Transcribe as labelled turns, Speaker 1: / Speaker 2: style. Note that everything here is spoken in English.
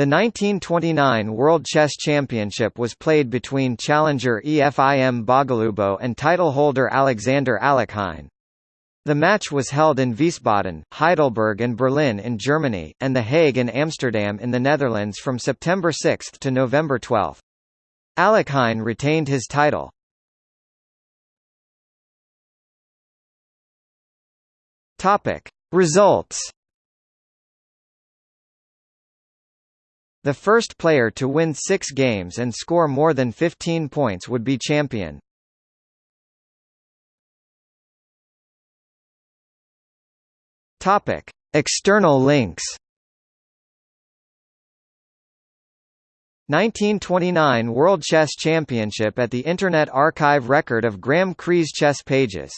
Speaker 1: The 1929 World Chess Championship was played between challenger EFIM Bogolyubov and title holder Alexander Alekhine. The match was held in Wiesbaden, Heidelberg and Berlin in Germany, and The Hague and Amsterdam in the Netherlands from September 6 to November 12. Alekhine retained his title. Results The first player to win six games and score more than 15 points would be champion. Topic: External links. 1929 World Chess Championship at the Internet Archive Record of Graeme Cree's chess pages